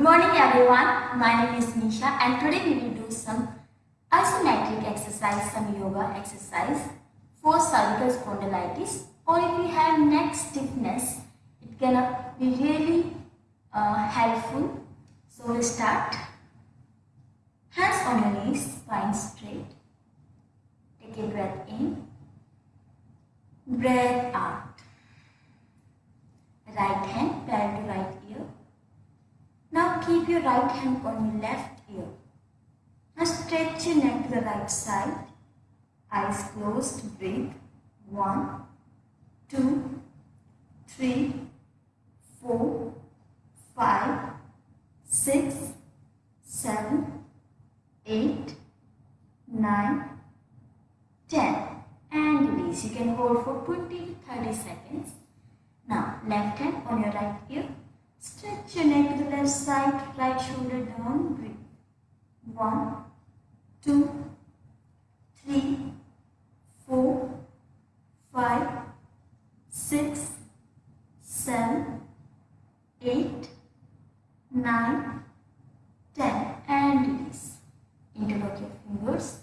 Good morning everyone. My name is Nisha and today we will do some isometric exercise, some yoga exercise for cervical spondylitis or if you have neck stiffness, it can be really uh, helpful. So we start. Hands on your knees, spine straight. Take a breath in. Breath out. Right hand parallel to right ear. Now keep your right hand on your left ear. Now stretch your neck to the right side. Eyes closed. Breathe. One, two, three, four, five, six, seven, eight, nine, ten. And release. You can hold for 20 to 30 seconds. Now, left hand on your right ear. Stretch your neck to the left side, right shoulder down. Breathe. One, two, three, four, five, six, seven, eight, nine, ten. And release. Interlock your fingers.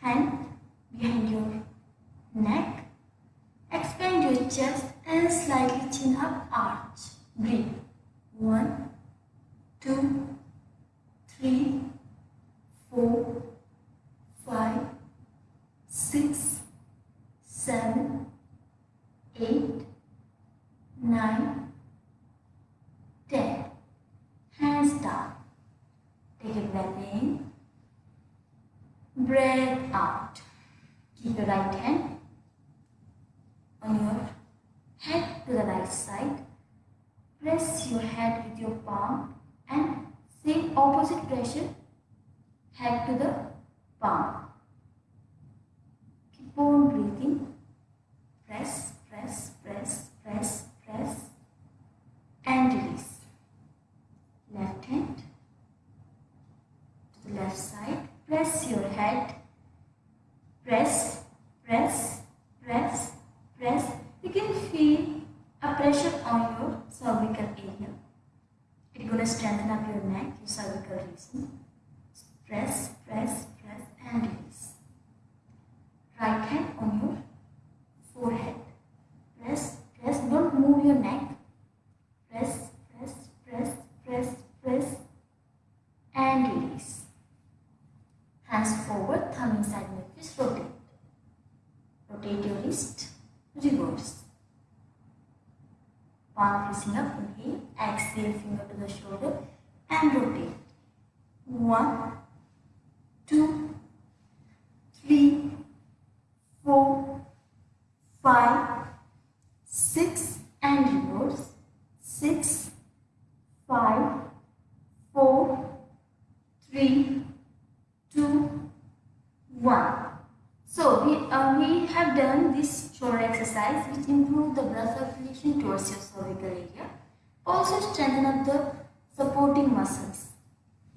Hand behind your neck. Expand your chest and slightly chin up arch. Breathe. One, two, three, four, five, six, seven, eight, nine, ten. Hands down. Take a breath in. Breath out. Keep your right hand on your head to the right side. Press your head with your palm and same opposite pressure head to the palm. Keep on breathing. Press, press, press, press, press and release. Left hand to the left side. Press your head. Press, press, press, press. You can feel a pressure on your cervical area. It's going strengthen up your neck, your cervical region. Press, press, press and release. Right hand on your forehead. Press, press. Don't move your neck. Press, press, press, press, press and release. Hands forward, thumb inside my fist, rotate. Rotate your wrist, reverse. Palm facing up, inhale, exhale, finger to the shoulder and rotate. One, two, three, four, five, six and reverse. Six, five, four, three, two, one. So we, uh, we have done this shoulder exercise which improve the blood circulation towards your cervical area. Also strengthen up the supporting muscles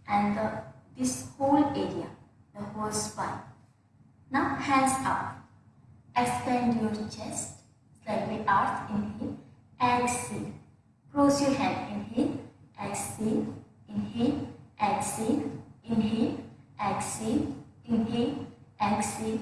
and the, this whole area, the whole spine. Now hands up. Expand your chest. Slightly arch. Inhale. Exhale. Close your hand. Inhale. Exhale. Inhale. Exhale. Inhale. Exhale. Inhale. Exhale.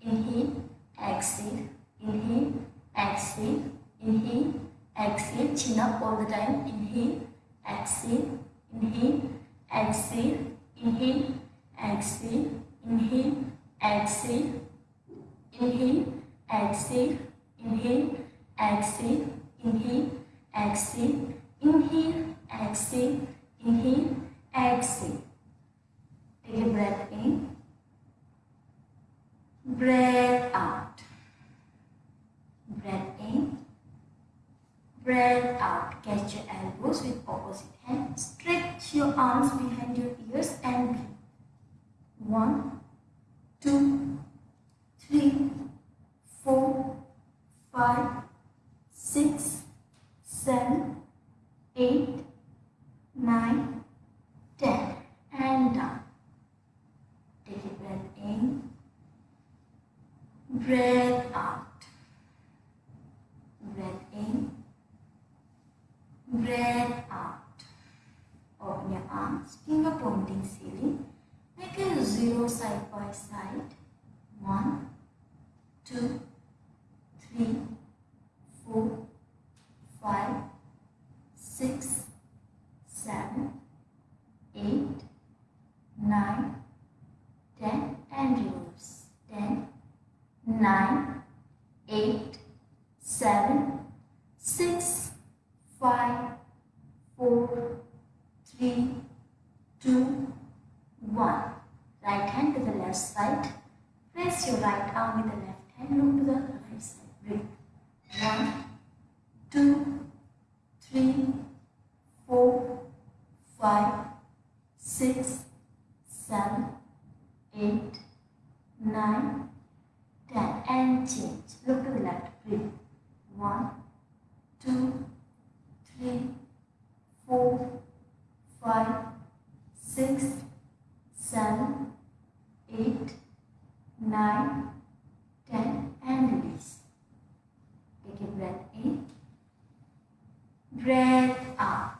Inhale. Exhale. Inhale. Exhale. Inhale. Exhale. Chin up all the time. Inhale. Exhale. Inhale. Exhale. Inhale. Exhale. Inhale. Exhale. Inhale. Exhale. Inhale. Exhale. Inhale. Exhale. Inhale. Exhale. Inhale. Exhale. Take a breath in. Breath out. Breath in. Breath out. Catch your elbows with opposite hand. Stretch your arms behind your ears and breathe. One, two, Counting ceiling, make a 0 side by side, One, two, three, four, five, six, seven, eight, nine, ten, and reverse, Ten, nine, eight, seven, six, five. Three, four, five, six, seven, eight, nine, ten. And change. Look to the left. Breathe. One, two, three, four, five, six, seven, eight, nine, ten, and release. Take a breath in, breath out.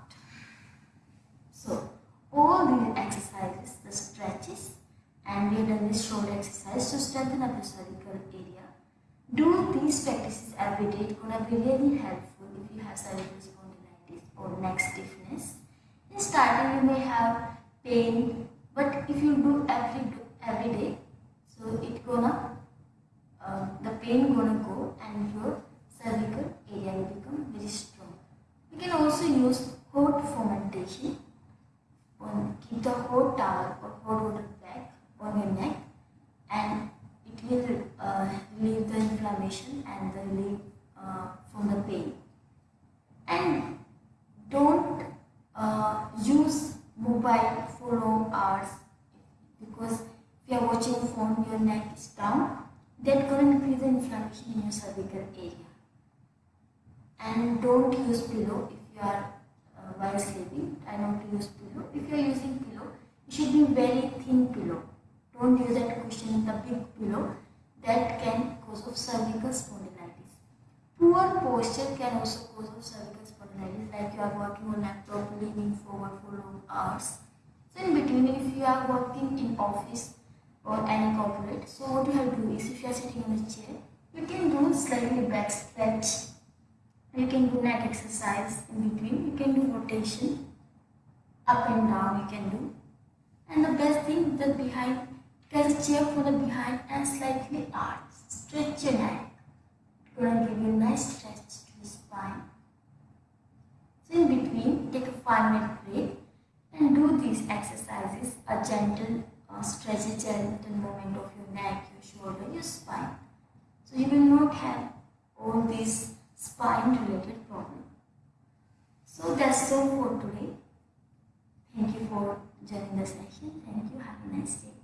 So, all these exercises, the stretches, and we have done this shoulder exercise to strengthen up the cervical area. Do these practices every day. It's gonna be really helpful if you have cervical spondylitis or neck stiffness. In starting, you may have pain, but if you do every every day, so it gonna uh, the pain gonna go and your cervical area will become very strong. You can also use hot fomentation. On keep the hot towel or hot water bag on your neck, and it will uh, relieve the inflammation and the relief uh, from the pain. And don't uh, use mobile for long hours because if you are watching phone your neck is down that can increase the inflammation in your cervical area. And don't use pillow if you are uh, while sleeping try not to use pillow. If you are using pillow it should be very thin pillow. Don't use that cushion the big pillow that can cause of cervical spondylitis. Poor posture can also cause of cervical spondylitis like you are working on laptop leaning forward for long hours. So in between if you are working in office or any corporate so what you have to do is if you are sitting in a chair you can do slightly back stretch. You can do neck exercise in between. You can do rotation up and down you can do. And the best thing the behind a chair from the behind and slightly stretch your neck it's gonna give you a nice stretch to your spine so in between, take a 5 minute break and do these exercises, a gentle uh, stretch, a gentle movement of your neck, your shoulder, your spine. So you will not have all these spine related problems. So that's all for today. Thank you for joining the session. Thank you. Have a nice day.